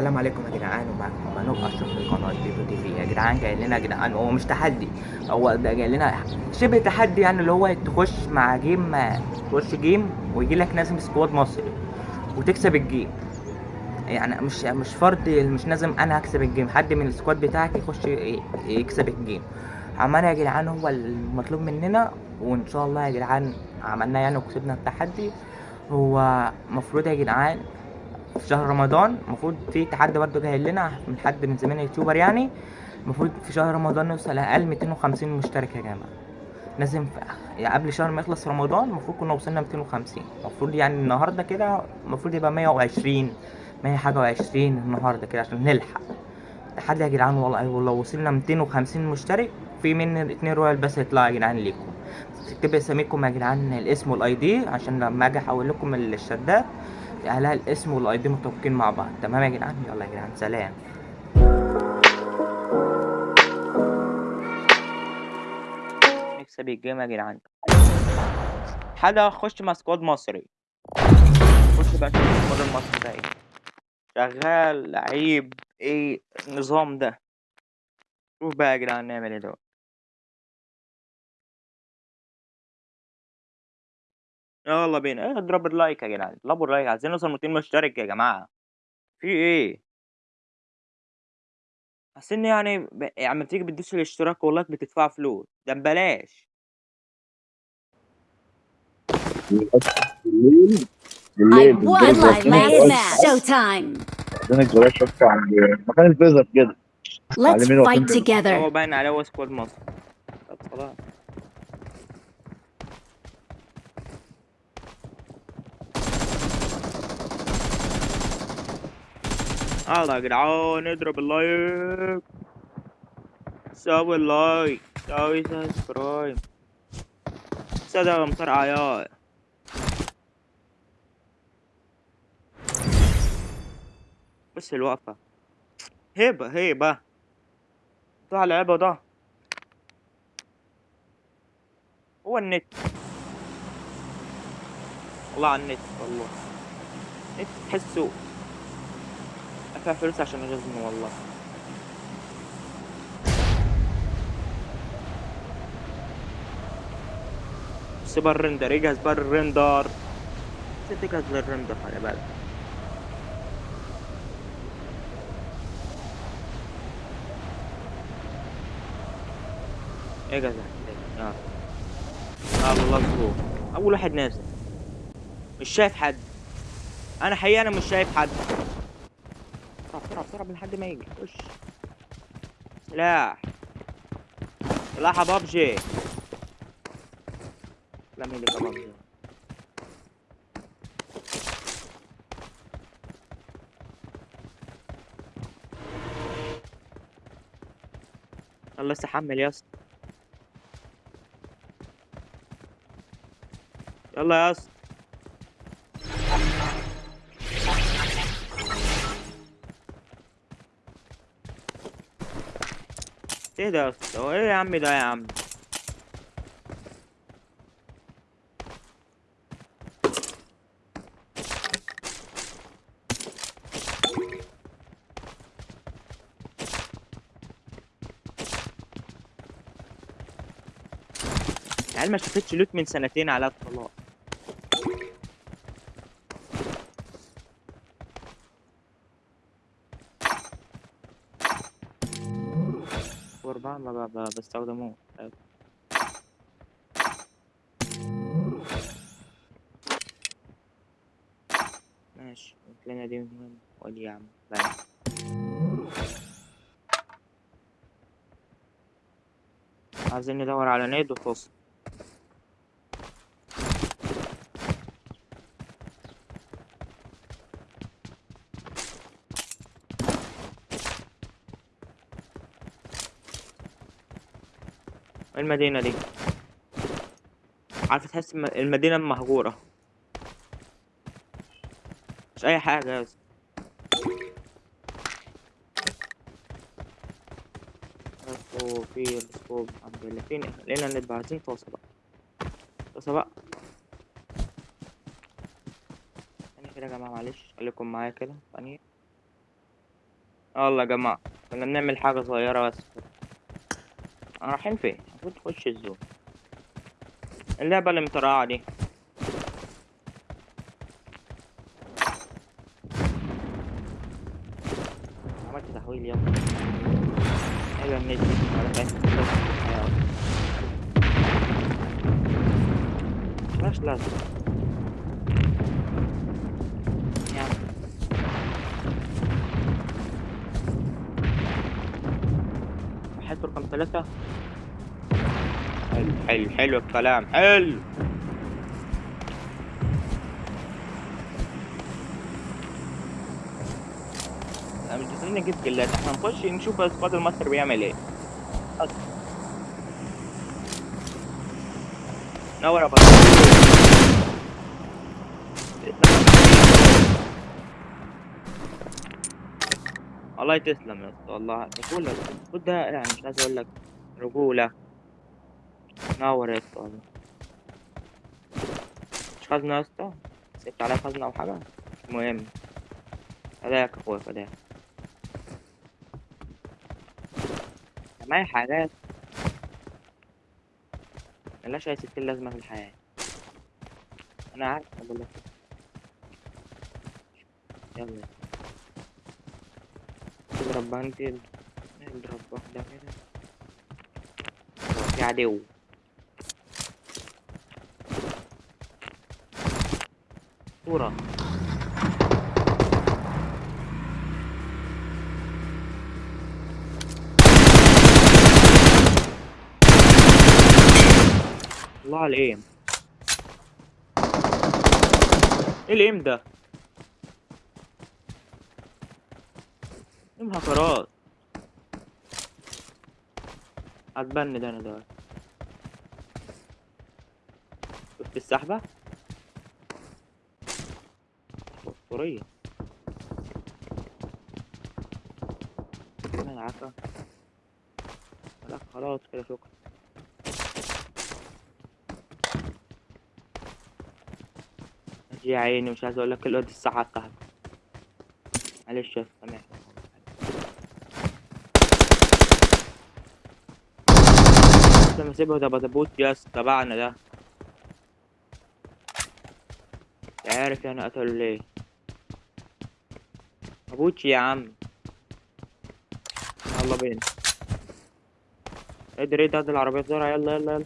السلام عليكم يا جدعان منوب اشرف من قناه بيبو تي في يا جدعان جاي لنا يا جدعان هو مش تحدي هو ده جاي لنا شبه تحدي يعني اللي هو تخش مع game تخش game ويجي لك لازم squad مصري وتكسب ال game. يعني مش مش فرض مش لازم أنا أكسب ال game حد من ال squad بتاعك يخش يكسب ال game. عملنا يا جدعان هو المطلوب مننا وإن شاء الله يا جدعان عملنا يعني وكسبنا التحدي. هو مفروض يا جدعان في شهر رمضان المفروض في تحدي برضه جاي لنا من حد من زمايلنا يوتيوبر يعني. المفروض في شهر رمضان نوصل أقل 250 مشترك يا جماعة. لازم يعني قبل شهر ما يخلص رمضان المفروض كنا وصلنا 250 المفروض يعني النهارده كده المفروض يبقى 120 100 حاجة و20 النهارده كده عشان نلحق. تحدي يا جدعان والله ولو وصلنا 250 مشترك في من اتنين رويال بس يطلع يا جدعان ليكم. تكتب اساميكم يا جدعان الاسم وال ID عشان لما أجي احول لكم الشدات عليها الاسم وال ID متوافقين مع بعض. تمام يا جدعان؟ يلا يا جدعان سلام. نكسب ال game يا جدعان. حدا أخش مع squad مصري؟ خش بقى شوف ال squad المصري ده إيه. شغال لعيب إيه النظام ده؟ شوف بقى يا جدعان نعمل إيه دلوقتي. يلا بينا إيه اضرب ال like يا جدعان اضربوا ال like عايزين نوصل 200 مشترك يا جماعة. في إيه؟ حاسين يعني ب... يعني لما تيجي بتدوس الاشتراك وال like بتدفع فلوس ده ببلاش. بالليل بالليل عند مكان الفيزر كده Let's fight هو together. باين عليه هو سكواد مصر. طب خلاص. يلا يا جدعان اضرب اللايك. سوي اللايك. سوي سبسكرايب. صدق امطار عيال بس الوقفة. هيبة هيبة. بتاع لعبة ده. هو النت. والله على النت والله. النت تحسه أدفع فلوس عشان يغزني والله. بقى الرندر يجهز بقى الرندر تجهز للرندر خلي بالك. إجهز. يلا الله مظبوط أول واحد نازل. مش شايف حد. أنا حقيقة أنا مش شايف حد. بسرعة بسرعة بسرعة من لحد ما يجي خش. سلاح سلاح يا بابجي. لا مين اللي بابجي. الله استحمل يا اسطى يلا يا اسطى إيه ده يا اسطى هو إيه يا عم ده يا عم العيال ما شافتش لوت من سنتين على الطلاق ما بستخدموه ماشي. الكلمة دي مهم يا عم. بقى. عايزين ندور على نيد وفصل المدينة دي. عارف تحس الم- المدينة مهجورة. مش أي حاجة بس في السكوب الحمد لله فين لقينا النت بقى عايزين طاسة بقى. طاسة بقى. ثانية كده يا جماعة معلش خليكم معايا كده. ثانية يلا يا جماعة كنا بنعمل حاجة صغيرة بس. رايحين فين؟ المفروض تخش الزون. اللعبة اللي مطرقعة دي. عملت تحويل يلا. أيوه النت ولا يعني واحد رقم ثلاثة حلو. حلو حلو الكلام حلو. داخلين نجيب كلات إحنا نخش نشوف squad ال master بيعمل إيه. بس. نور بطل الله تسلم يا اسطى والله رجولة خد ده يعني مش عايز أقول لك رجولة. نور يا اسطى مش خزنة يا اسطى سبت عليها خزنة أو حاجة مش مهم فداك اخويا فداك معايا حاجات ملهاش اي ستين لازمة في الحياة أنا عارف أقول لك يلا اضرب بانتل اضرب واحدة كده في عدو صورة. الله على ال aim إيه ال aim ده؟ aim هكرات هتبني ده أنا دلوقتي. شفت السحبة؟ اسطورية أنا عارفة لا خلاص كده شكرا. يا عيني مش عايز أقول لك الواد الساعة بتاعته معلش يا سامحني لما اسيبه ده بتبوت يا تبعنا ده. عارف يعني قتله ليه. ابوتش يا عم يلا بينا ادري ده العربية بسرعة يلا يلا يلا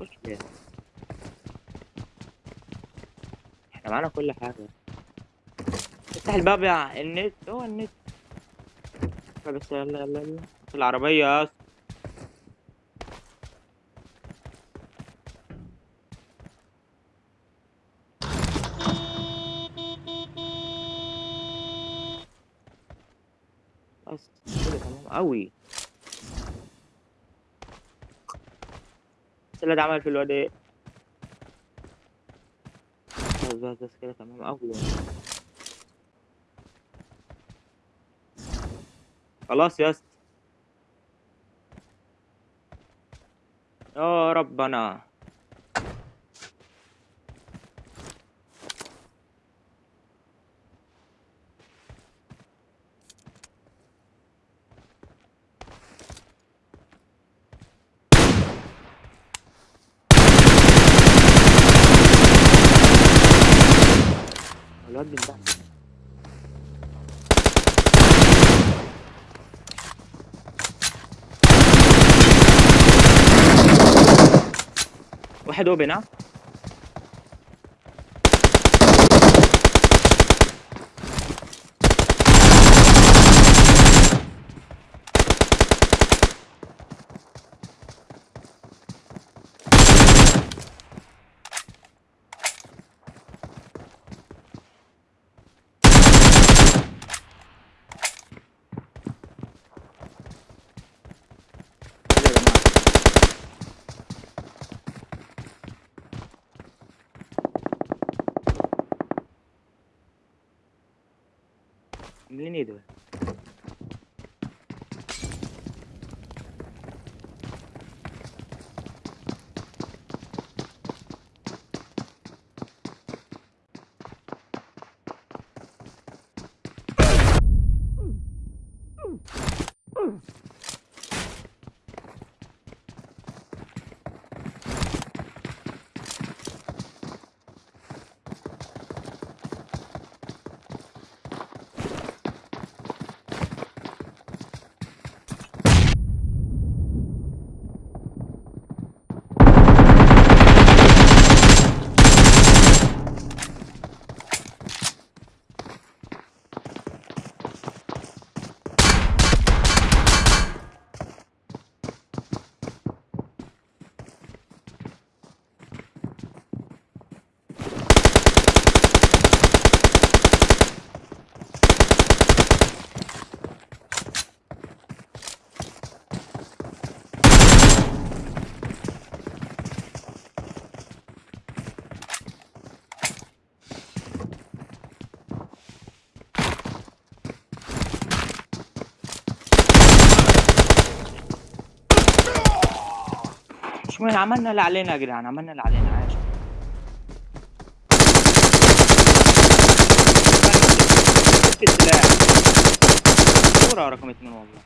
خش بينا إحنا معانا كل حاجة افتح الباب يا النت هو النت بس يلا يلا يلا العربية يا بس اللي ده عمل في الواد إيه؟ بس بس بس كده تمام أوي خلاص يا اسطى يا ربنا. الواد من ده واحد اوبن ها؟ عاملين إيه مش مهم عملنا اللي علينا يا جدعان عملنا اللي علينا جبت السلاح صورة رقم اتنين والله.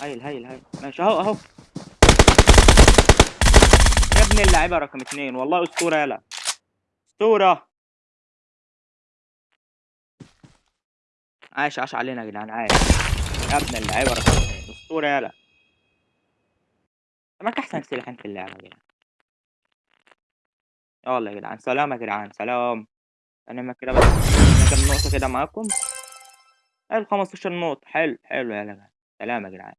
هايل هايل هايل. ماشي أهو أهو. يا ابن اللعيبة رقم اتنين. والله أسطورة يلا. أسطورة. عاش عاش علينا يا جدعان عاش. يا ابن اللعيبة رقم اتنين. أسطورة يلا. معك أحسن سلاحين في اللعبة يا جدعان يلا يا جدعان. سلام يا جدعان. سلام. أنا ما كده بس أنا كام نقطة كده معاكم؟ حلو 15 نقطة. حلو حلو يا جدعان. سلام يا جدعان.